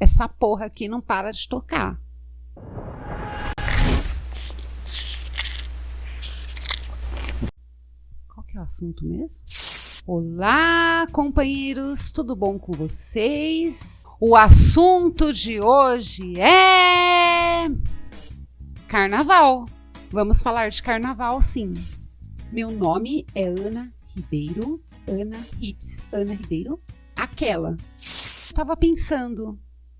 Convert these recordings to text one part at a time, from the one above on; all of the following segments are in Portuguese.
essa porra aqui não para de tocar. Qual que é o assunto mesmo? Olá, companheiros, tudo bom com vocês? O assunto de hoje é carnaval. Vamos falar de carnaval, sim. Meu nome é Ana Ribeiro, Ana Rips, Ana Ribeiro, aquela. Eu tava pensando,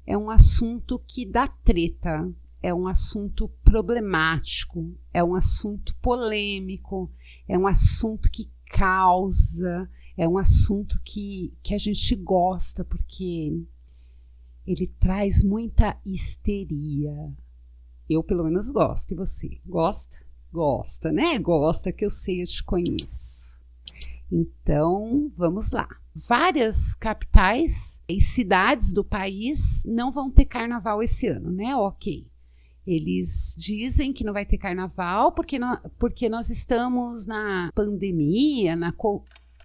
é um assunto que dá treta, é um assunto problemático, é um assunto polêmico, é um assunto que causa, é um assunto que, que a gente gosta, porque ele traz muita histeria. Eu, pelo menos, gosto. E você? Gosta? Gosta, né? Gosta que eu sei, eu te conheço. Então, vamos lá. Várias capitais e cidades do país não vão ter carnaval esse ano, né? Ok. Eles dizem que não vai ter carnaval porque, não, porque nós estamos na pandemia, na,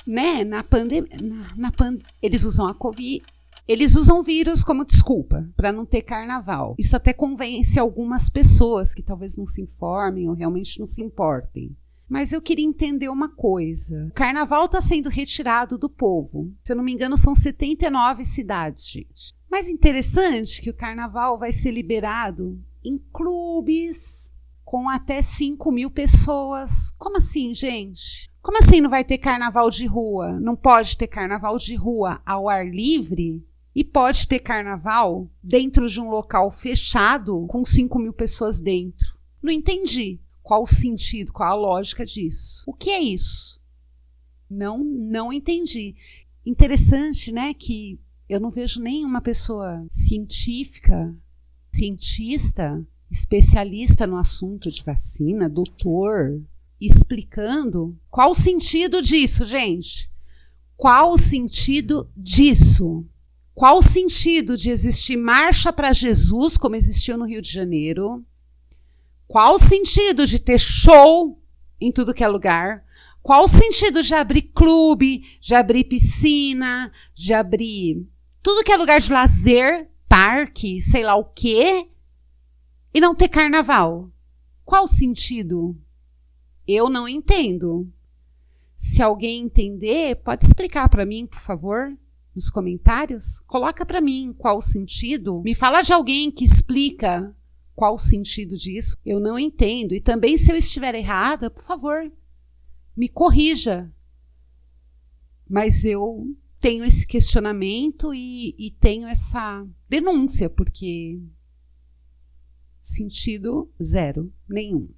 né? Na pandemia, na, na pan, eles usam a Covid, eles usam vírus como desculpa para não ter carnaval. Isso até convence algumas pessoas que talvez não se informem ou realmente não se importem. Mas eu queria entender uma coisa. O carnaval está sendo retirado do povo. Se eu não me engano, são 79 cidades, gente. Mas interessante que o carnaval vai ser liberado em clubes com até 5 mil pessoas. Como assim, gente? Como assim não vai ter carnaval de rua? Não pode ter carnaval de rua ao ar livre? E pode ter carnaval dentro de um local fechado com 5 mil pessoas dentro. Não entendi qual o sentido, qual a lógica disso. O que é isso? Não, não entendi. Interessante, né, que eu não vejo nenhuma pessoa científica, cientista, especialista no assunto de vacina, doutor, explicando qual o sentido disso, gente. Qual o sentido disso? Qual o sentido de existir marcha para Jesus, como existiu no Rio de Janeiro? Qual o sentido de ter show em tudo que é lugar? Qual o sentido de abrir clube, de abrir piscina, de abrir tudo que é lugar de lazer, parque, sei lá o quê, e não ter carnaval? Qual o sentido? Eu não entendo. Se alguém entender, pode explicar para mim, por favor? nos comentários, coloca para mim qual o sentido. Me fala de alguém que explica qual o sentido disso. Eu não entendo. E também, se eu estiver errada, por favor, me corrija. Mas eu tenho esse questionamento e, e tenho essa denúncia, porque sentido zero, nenhum.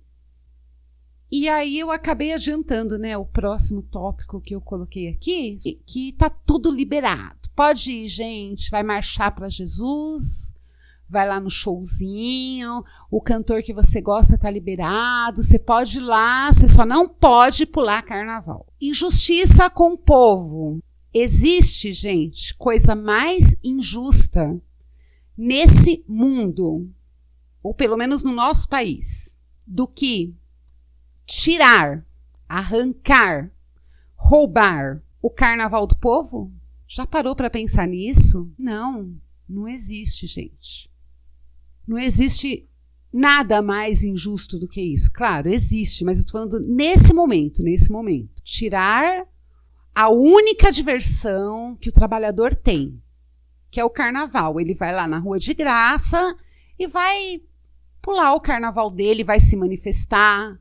E aí eu acabei adiantando, né, o próximo tópico que eu coloquei aqui, que tá tudo liberado. Pode ir, gente, vai marchar para Jesus, vai lá no showzinho, o cantor que você gosta tá liberado, você pode ir lá, você só não pode pular carnaval. Injustiça com o povo. Existe, gente, coisa mais injusta nesse mundo, ou pelo menos no nosso país, do que tirar, arrancar, roubar o carnaval do povo? Já parou para pensar nisso? Não, não existe, gente. Não existe nada mais injusto do que isso. Claro, existe, mas eu estou falando nesse momento, nesse momento. Tirar a única diversão que o trabalhador tem, que é o carnaval. Ele vai lá na rua de graça e vai pular o carnaval dele, vai se manifestar,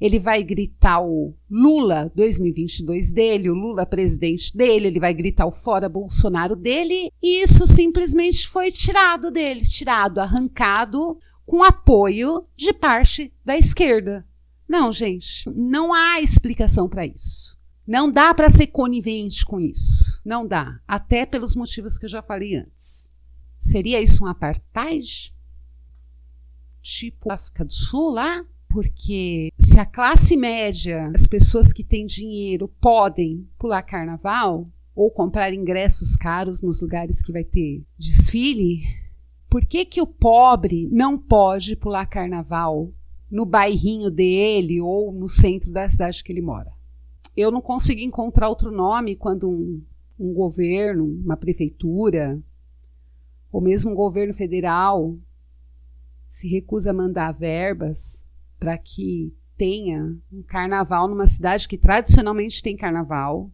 ele vai gritar o Lula 2022 dele, o Lula presidente dele, ele vai gritar o fora Bolsonaro dele, e isso simplesmente foi tirado dele, tirado, arrancado com apoio de parte da esquerda. Não, gente, não há explicação para isso. Não dá para ser conivente com isso. Não dá. Até pelos motivos que eu já falei antes. Seria isso um apartheid? Tipo África do Sul lá? Porque se a classe média, as pessoas que têm dinheiro, podem pular carnaval ou comprar ingressos caros nos lugares que vai ter desfile, por que, que o pobre não pode pular carnaval no bairrinho dele ou no centro da cidade que ele mora? Eu não consigo encontrar outro nome quando um, um governo, uma prefeitura, ou mesmo o governo federal se recusa a mandar verbas para que tenha um carnaval numa cidade que tradicionalmente tem carnaval.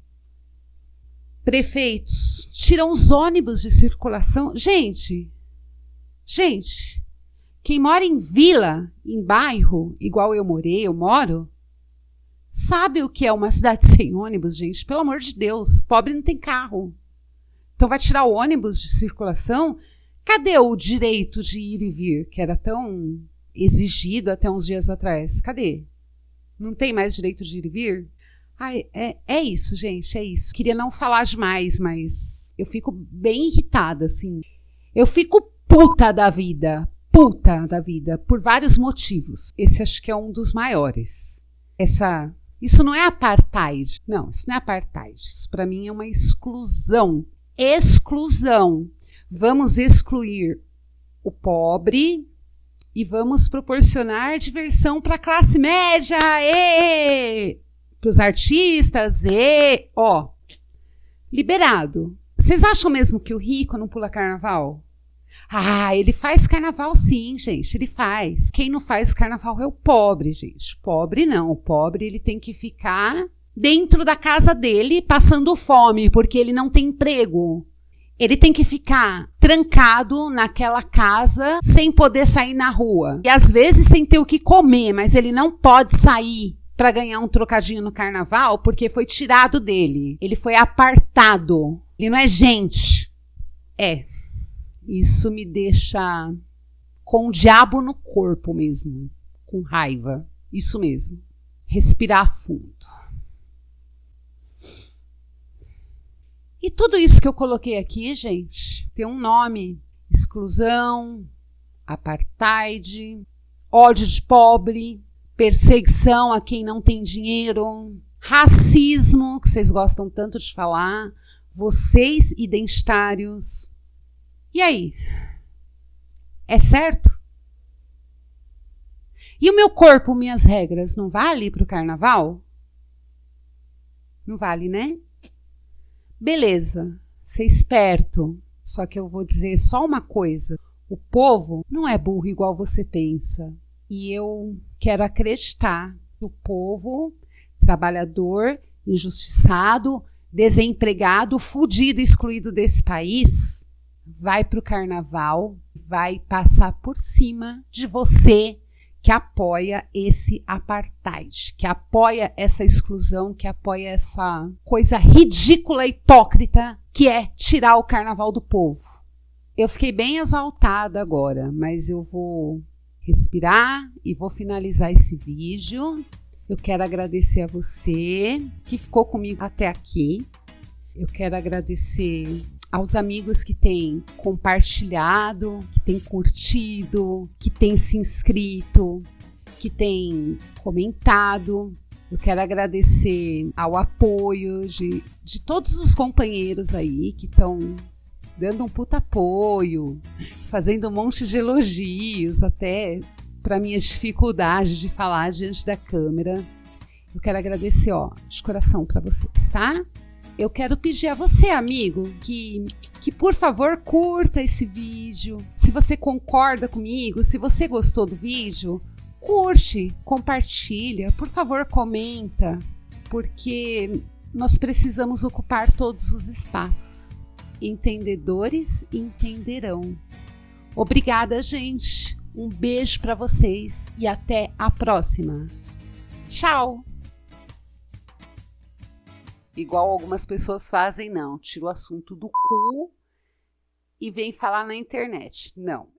Prefeitos tiram os ônibus de circulação. Gente, gente, quem mora em vila, em bairro, igual eu morei, eu moro, sabe o que é uma cidade sem ônibus, gente? Pelo amor de Deus, pobre não tem carro. Então vai tirar o ônibus de circulação? Cadê o direito de ir e vir, que era tão exigido até uns dias atrás? Cadê? Não tem mais direito de ir e vir? Ai, é, é isso, gente, é isso. Queria não falar demais, mas eu fico bem irritada, assim. Eu fico puta da vida, puta da vida, por vários motivos. Esse acho que é um dos maiores. Essa. Isso não é apartheid. Não, isso não é apartheid. Isso para mim é uma exclusão. Exclusão. Vamos excluir o pobre, e vamos proporcionar diversão para a classe média, para os artistas, e ó, liberado. Vocês acham mesmo que o rico não pula carnaval? Ah, ele faz carnaval sim, gente, ele faz. Quem não faz carnaval é o pobre, gente. Pobre não, o pobre ele tem que ficar dentro da casa dele passando fome, porque ele não tem emprego ele tem que ficar trancado naquela casa sem poder sair na rua. E às vezes sem ter o que comer, mas ele não pode sair para ganhar um trocadinho no carnaval porque foi tirado dele. Ele foi apartado. Ele não é gente. É. Isso me deixa com o diabo no corpo mesmo, com raiva. Isso mesmo. Respirar fundo. E tudo isso que eu coloquei aqui, gente, tem um nome: exclusão, apartheid, ódio de pobre, perseguição a quem não tem dinheiro, racismo, que vocês gostam tanto de falar, vocês identitários. E aí? É certo? E o meu corpo, minhas regras, não vale para o carnaval? Não vale, né? Beleza, ser esperto. Só que eu vou dizer só uma coisa: o povo não é burro igual você pensa. E eu quero acreditar que o povo trabalhador, injustiçado, desempregado, fudido, excluído desse país, vai para o carnaval, vai passar por cima de você que apoia esse apartheid, que apoia essa exclusão, que apoia essa coisa ridícula hipócrita que é tirar o carnaval do povo. Eu fiquei bem exaltada agora, mas eu vou respirar e vou finalizar esse vídeo. Eu quero agradecer a você que ficou comigo até aqui. Eu quero agradecer aos amigos que têm compartilhado, que têm curtido, que têm se inscrito, que têm comentado. Eu quero agradecer ao apoio de, de todos os companheiros aí que estão dando um puta apoio, fazendo um monte de elogios, até para minhas dificuldades de falar diante da câmera. Eu quero agradecer, ó, de coração para vocês, tá? Eu quero pedir a você, amigo, que, que por favor curta esse vídeo. Se você concorda comigo, se você gostou do vídeo, curte, compartilha, por favor, comenta, porque nós precisamos ocupar todos os espaços. Entendedores entenderão. Obrigada, gente. Um beijo para vocês e até a próxima. Tchau! Igual algumas pessoas fazem, não. Tira o assunto do cu e vem falar na internet. Não.